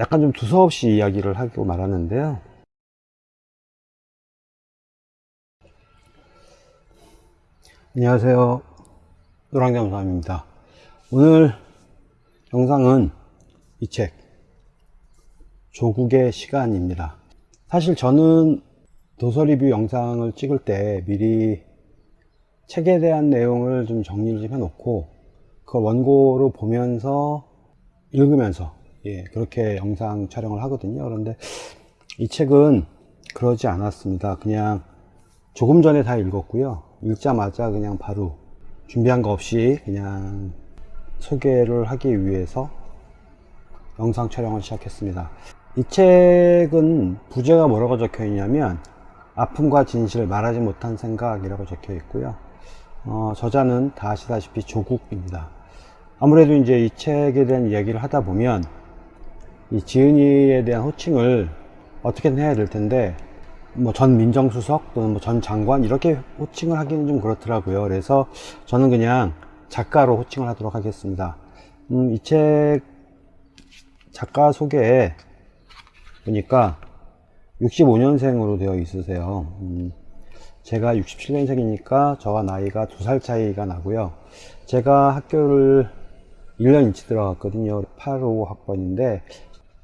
약간 좀 두서없이 이야기를 하고 말하는데요. 안녕하세요. 노랑잠수함입니다. 오늘 영상은 이 책, 조국의 시간입니다. 사실 저는 도서 리뷰 영상을 찍을 때 미리 책에 대한 내용을 좀 정리를 좀 해놓고 그걸 원고로 보면서 읽으면서 예, 그렇게 영상 촬영을 하거든요. 그런데 이 책은 그러지 않았습니다. 그냥 조금 전에 다 읽었고요. 읽자마자 그냥 바로 준비한 거 없이 그냥 소개를 하기 위해서 영상 촬영을 시작했습니다. 이 책은 부제가 뭐라고 적혀 있냐면 아픔과 진실을 말하지 못한 생각이라고 적혀 있고요. 어, 저자는 다 아시다시피 조국입니다. 아무래도 이제 이 책에 대한 이야기를 하다 보면 이 지은이에 대한 호칭을 어떻게든 해야 될 텐데 뭐 전 민정수석 또는 뭐 전 장관 이렇게 호칭을 하기는 좀 그렇더라고요. 그래서 저는 그냥 작가로 호칭을 하도록 하겠습니다. 음, 이 책 작가 소개에 보니까 65년생으로 되어 있으세요. 음, 제가 67년생이니까 저와 나이가 두 살 차이가 나고요. 제가 학교를 1년 일찍 들어갔거든요. 85 학번인데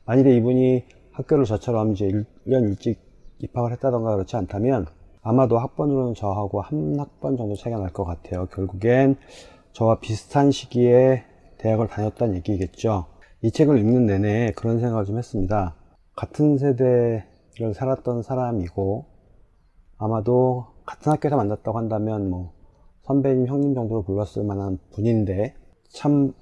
만일에 이분이 학교를 저처럼 이제 1년 일찍 입학을 했다던가 그렇지 않다면 아마도 학번으로는 저하고 한 학번 정도 차이가 날 것 같아요. 결국엔 저와 비슷한 시기에 대학을 다녔다는 얘기겠죠. 이 책을 읽는 내내 그런 생각을 좀 했습니다. 같은 세대를 살았던 사람이고 아마도 같은 학교에서 만났다고 한다면 뭐 선배님, 형님 정도로 불렀을 만한 분인데 참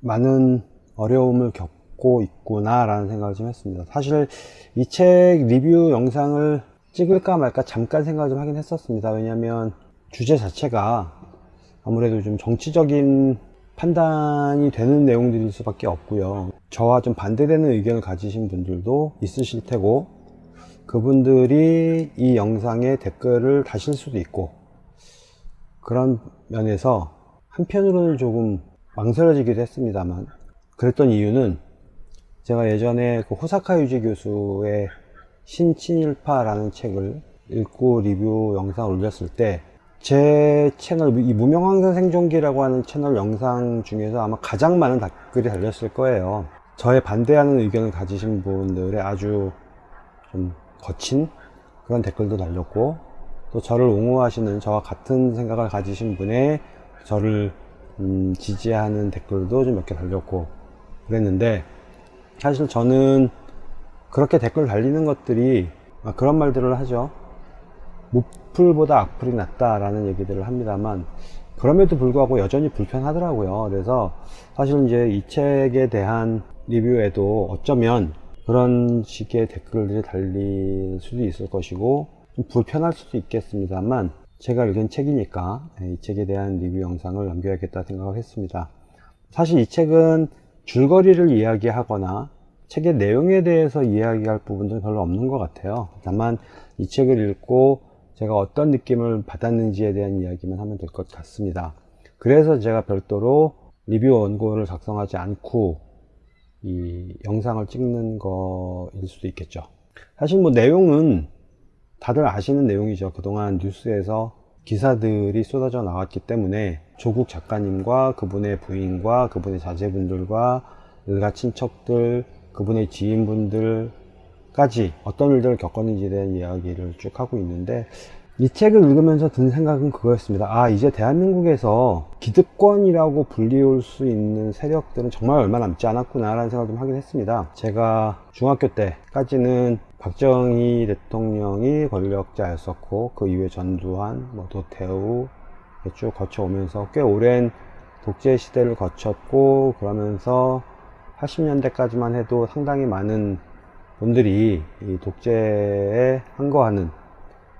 많은 어려움을 겪 고 있구나 라는 생각을 좀 했습니다. 사실 이 책 리뷰 영상을 찍을까 말까 잠깐 생각을 좀 하긴 했었습니다. 왜냐하면 주제 자체가 아무래도 좀 정치적인 판단이 되는 내용들일 수밖에 없고요. 저와 좀 반대되는 의견을 가지신 분들도 있으실 테고 그분들이 이 영상에 댓글을 다실 수도 있고 그런 면에서 한편으로는 조금 망설여지기도 했습니다만 그랬던 이유는 제가 예전에 그 호사카 유지 교수의 신친일파라는 책을 읽고 리뷰 영상을 올렸을 때 제 채널 이 무명항상 생존기라고 하는 채널 영상 중에서 아마 가장 많은 댓글이 달렸을 거예요. 저의 반대하는 의견을 가지신 분들의 아주 좀 거친 그런 댓글도 달렸고 또 저를 옹호하시는 저와 같은 생각을 가지신 분의 저를 음, 지지하는 댓글도 좀 몇 개 달렸고 그랬는데 사실 저는 그렇게 댓글 달리는 것들이 아, 그런 말들을 하죠. 무풀보다 악플이 낫다 라는 얘기들을 합니다만 그럼에도 불구하고 여전히 불편하더라고요. 그래서 사실 이제 이 책에 대한 리뷰에도 어쩌면 그런 식의 댓글들이 달릴 수도 있을 것이고 좀 불편할 수도 있겠습니다만 제가 읽은 책이니까 이 책에 대한 리뷰 영상을 남겨야겠다 생각을 했습니다. 사실 이 책은 줄거리를 이야기하거나 책의 내용에 대해서 이야기할 부분들은 별로 없는 것 같아요. 다만 이 책을 읽고 제가 어떤 느낌을 받았는지에 대한 이야기만 하면 될 것 같습니다. 그래서 제가 별도로 리뷰 원고를 작성하지 않고 이 영상을 찍는 거일 수도 있겠죠. 사실 뭐 내용은 다들 아시는 내용이죠. 그동안 뉴스에서 기사들이 쏟아져 나왔기 때문에 조국 작가님과 그분의 부인과 그분의 자제분들과 일가 친척들 그분의 지인분들까지 어떤 일들을 겪었는지에 대한 이야기를 쭉 하고 있는데 이 책을 읽으면서 든 생각은 그거였습니다. 아 이제 대한민국에서 기득권이라고 불리울 수 있는 세력들은 정말 얼마 남지 않았구나 라는 생각을 좀 하긴 했습니다. 제가 중학교 때까지는 박정희 대통령이 권력자였었고 그 이후에 전두환, 뭐 도태우 쭉 거쳐오면서 꽤 오랜 독재 시대를 거쳤고 그러면서 80년대까지만 해도 상당히 많은 분들이 이 독재에 항거하는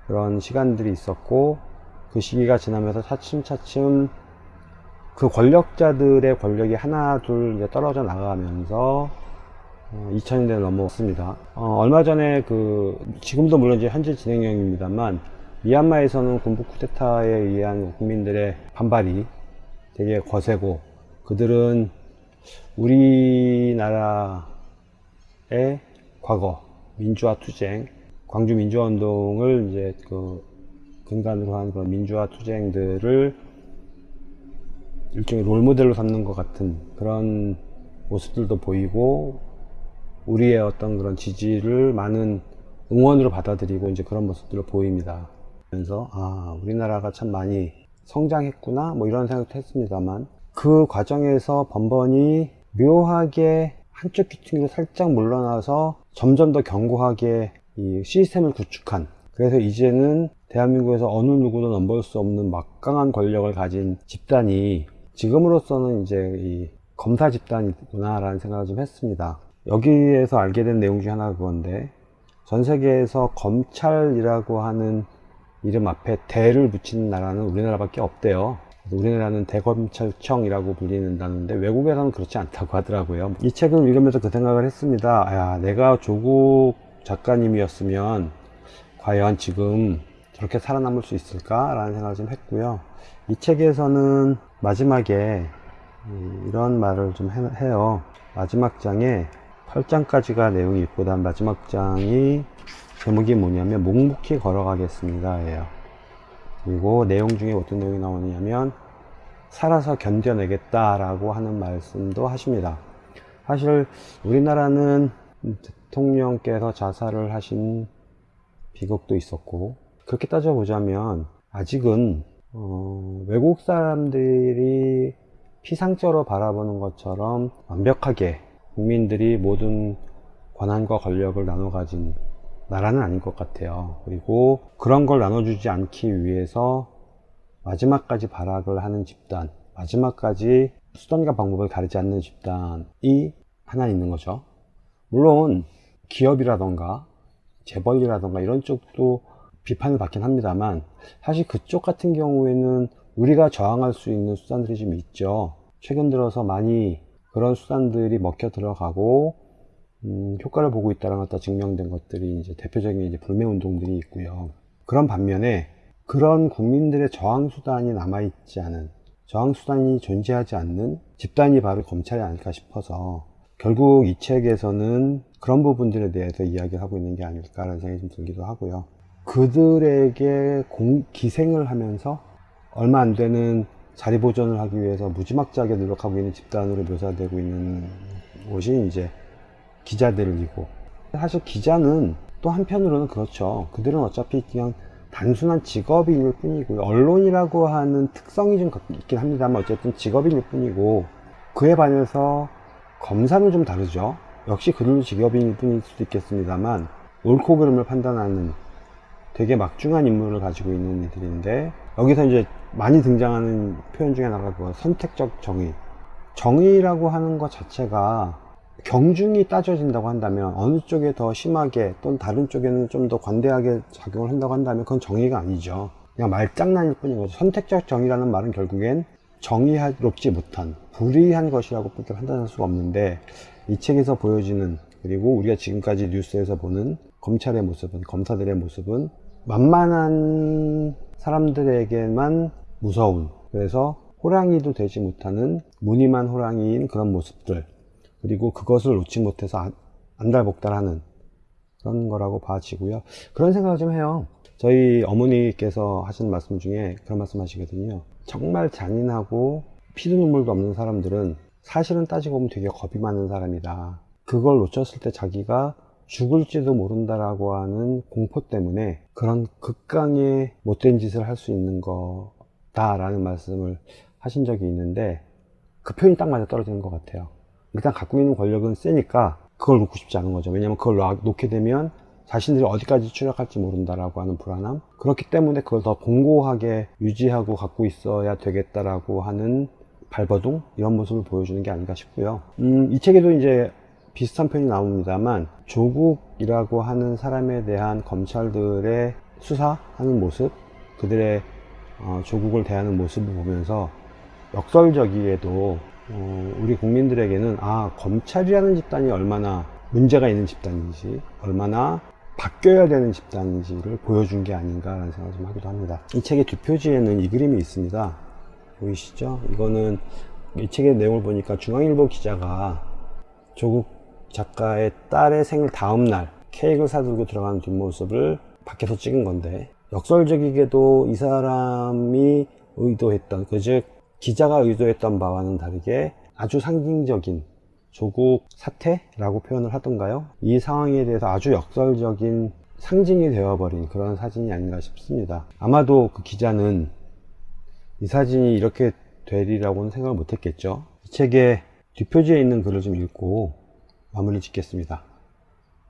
그런 시간들이 있었고 그 시기가 지나면서 차츰차츰 그 권력자들의 권력이 하나 둘 이제 떨어져 나가면서 2000년대를 넘어왔습니다. 어, 얼마 전에 그 지금도 물론 이제 현재 진행형입니다만 미얀마에서는 군부 쿠데타에 의한 국민들의 반발이 되게 거세고 그들은 우리나라 과거 민주화 투쟁, 광주 민주화 운동을 이제 그 근간으로 한 그런 민주화 투쟁들을 일종의 롤모델로 삼는 것 같은 그런 모습들도 보이고 우리의 어떤 그런 지지를 많은 응원으로 받아들이고 이제 그런 모습들을 보입니다. 그래서 아 우리나라가 참 많이 성장했구나 뭐 이런 생각도 했습니다만 그 과정에서 번번이 묘하게 한쪽 귀퉁이로 살짝 물러나서 점점 더 견고하게 이 시스템을 구축한 그래서 이제는 대한민국에서 어느 누구도 넘볼 수 없는 막강한 권력을 가진 집단이 지금으로서는 이제 이 검사 집단이구나 라는 생각을 좀 했습니다 여기에서 알게 된 내용 중에 하나가 그건데 전 세계에서 검찰이라고 하는 이름 앞에 대를 붙이는 나라는 우리나라밖에 없대요. 우리나라는 대검찰청이라고 불리는다는데 외국에서는 그렇지 않다고 하더라고요. 이 책을 읽으면서 그 생각을 했습니다. 야 내가 조국 작가님이었으면 과연 지금 저렇게 살아남을 수 있을까 라는 생각을 좀 했고요. 이 책에서는 마지막에 이런 말을 좀 해- 해요. 마지막 장에 8장까지가 내용이 있고 다음 마지막 장이 제목이 뭐냐면 묵묵히 걸어가겠습니다. 예요. 그리고 내용 중에 어떤 내용이 나오냐면 살아서 견뎌내겠다 라고 하는 말씀도 하십니다. 사실 우리나라는 대통령께서 자살을 하신 비극도 있었고 그렇게 따져보자면 아직은 어, 외국 사람들이 피상적으로 바라보는 것처럼 완벽하게 국민들이 모든 권한과 권력을 나눠 가진 나라는 아닌 것 같아요. 그리고 그런 걸 나눠주지 않기 위해서 마지막까지 발악을 하는 집단 마지막까지 수단과 방법을 가리지 않는 집단이 하나 있는 거죠. 물론 기업이라던가 재벌이라던가 이런 쪽도 비판을 받긴 합니다만 사실 그쪽 같은 경우에는 우리가 저항할 수 있는 수단들이 좀 있죠. 최근 들어서 많이 그런 수단들이 먹혀 들어가고 음, 효과를 보고 있다는 것다 증명된 것들이 이제 대표적인 이제 불매 운동들이 있고요 그런 반면에 그런 국민들의 저항 수단이 남아 있지 않은 저항 수단이 존재하지 않는 집단이 바로 검찰이 아닐까 싶어서 결국 이 책에서는 그런 부분들에 대해서 이야기를 하고 있는 게 아닐까라는 생각이 좀 들기도 하고요. 그들에게 공, 기생을 하면서 얼마 안 되는 자리 보존을 하기 위해서 무지막지하게 노력하고 있는 집단으로 묘사되고 있는 곳이 이제 기자들이고 사실 기자는 또 한편으로는 그렇죠. 그들은 어차피 그냥 단순한 직업인일 뿐이고요. 언론이라고 하는 특성이 좀 있긴 합니다만 어쨌든 직업인일 뿐이고 그에 반해서 검사는 좀 다르죠. 역시 그들도 직업인일 뿐일 수도 있겠습니다만 옳고 그름을 판단하는 되게 막중한 임무를 가지고 있는 이들인데 여기서 이제 많이 등장하는 표현 중에 하나가 그 선택적 정의. 정의라고 하는 것 자체가 경중이 따져진다고 한다면 어느 쪽에 더 심하게 또는 다른 쪽에는 좀 더 관대하게 작용을 한다고 한다면 그건 정의가 아니죠. 그냥 말장난일 뿐인 거죠. 선택적 정의라는 말은 결국엔 정의롭지 못한 불의한 것이라고 밖에 판단할 수가 없는데 이 책에서 보여지는 그리고 우리가 지금까지 뉴스에서 보는 검찰의 모습은 검사들의 모습은 만만한 사람들에게만 무서운 그래서 호랑이도 되지 못하는 무늬만 호랑이인 그런 모습들. 그리고 그것을 놓지 못해서 안- 안달복달하는 그런 거라고 봐지고요. 그런 생각을 좀 해요. 저희 어머니께서 하시는 말씀 중에 그런 말씀 하시거든요. 정말 잔인하고 피도 눈물도 없는 사람들은 사실은 따지고 보면 되게 겁이 많은 사람이다. 그걸 놓쳤을 때 자기가 죽을지도 모른다라고 하는 공포 때문에 그런 극강의 못된 짓을 할 수 있는 거다라는 말씀을 하신 적이 있는데 그 표현이 딱 맞아 떨어지는 것 같아요. 일단 갖고 있는 권력은 세니까 그걸 놓고 싶지 않은 거죠. 왜냐면 그걸 놔- 놓게 되면 자신들이 어디까지 추락할지 모른다라고 하는 불안함? 그렇기 때문에 그걸 더 공고하게 유지하고 갖고 있어야 되겠다라고 하는 발버둥? 이런 모습을 보여주는 게 아닌가 싶고요. 음, 이 책에도 이제 비슷한 표현이 나옵니다만 조국이라고 하는 사람에 대한 검찰들의 수사하는 모습 그들의 어, 조국을 대하는 모습을 보면서 역설적이게도 어, 우리 국민들에게는 아 검찰이라는 집단이 얼마나 문제가 있는 집단인지 얼마나 바뀌어야 되는 집단인지를 보여준 게 아닌가라는 생각을 좀 하기도 합니다. 이 책의 뒷표지에는 이 그림이 있습니다. 보이시죠? 이거는 이 책의 내용을 보니까 중앙일보 기자가 조국 작가의 딸의 생일 다음 날 케이크를 사들고 들어가는 뒷모습을 밖에서 찍은 건데 역설적이게도 이 사람이 의도했던 그즉 기자가 의도했던 바와는 다르게 아주 상징적인 조국 사태라고 표현을 하던가요? 이 상황에 대해서 아주 역설적인 상징이 되어버린 그런 사진이 아닌가 싶습니다. 아마도 그 기자는 이 사진이 이렇게 되리라고는 생각을 못했겠죠. 이 책의 뒷표지에 있는 글을 좀 읽고 마무리 짓겠습니다.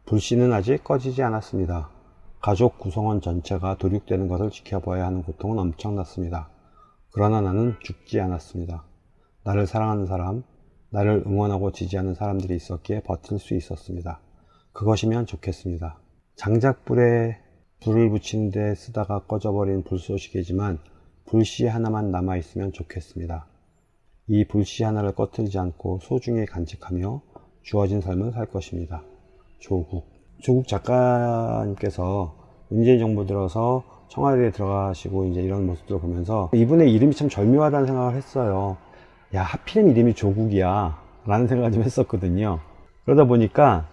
불씨는 아직 꺼지지 않았습니다. 가족 구성원 전체가 도륙되는 것을 지켜봐야 하는 고통은 엄청났습니다. 그러나 나는 죽지 않았습니다. 나를 사랑하는 사람, 나를 응원하고 지지하는 사람들이 있었기에 버틸 수 있었습니다. 그것이면 좋겠습니다. 장작불에 불을 붙이는 데 쓰다가 꺼져버린 불쏘시개지만 불씨 하나만 남아있으면 좋겠습니다. 이 불씨 하나를 꺼뜨리지 않고 소중히 간직하며 주어진 삶을 살 것입니다. 조국. 조국 작가님께서 문재인 정부 들어서 청와대에 들어가시고 이제 이런 모습들을 보면서 이분의 이름이 참 절묘하다는 생각을 했어요. 야, 하필이면 이름이 조국이야. 라는 생각을 좀 했었거든요. 그러다 보니까,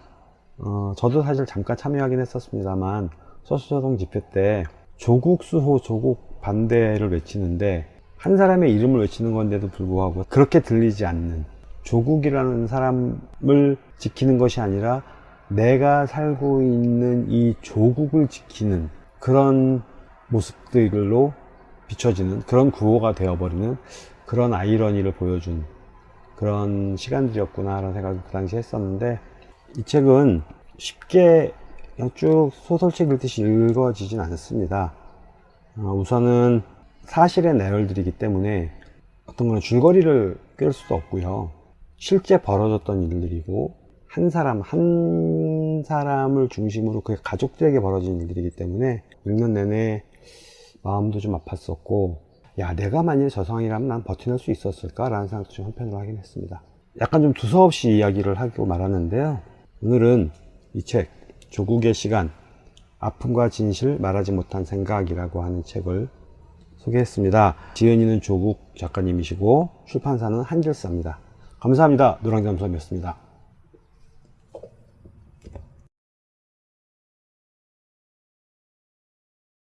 어, 저도 사실 잠깐 참여하긴 했었습니다만, 서수저동 집회 때 조국 수호, 조국 반대를 외치는데, 한 사람의 이름을 외치는 건데도 불구하고 그렇게 들리지 않는 조국이라는 사람을 지키는 것이 아니라 내가 살고 있는 이 조국을 지키는 그런 모습들로 비춰지는 그런 구호가 되어버리는 그런 아이러니를 보여준 그런 시간들이었구나 라는 생각을 그 당시 했었는데 이 책은 쉽게 그냥 쭉 소설책 읽듯이 읽어지진 않습니다. 어, 우선은 사실의 내열들이기 때문에 어떤 거는 줄거리를 꿰을 수도 없고요 실제 벌어졌던 일들이고 한 사람 한 사람을 중심으로 그 가족들에게 벌어진 일들이기 때문에 읽는 내내 마음도 좀 아팠었고 야 내가 만일 저 상황이라면 난 버텨낼 수 있었을까 라는 생각도 좀 한편으로 하긴 했습니다. 약간 좀 두서없이 이야기를 하고 말았는데요. 오늘은 이 책 조국의 시간 아픔과 진실 말하지 못한 생각이라고 하는 책을 소개했습니다. 지은이는 조국 작가님이시고 출판사는 한길사입니다 감사합니다. 노랑잠수함이었습니다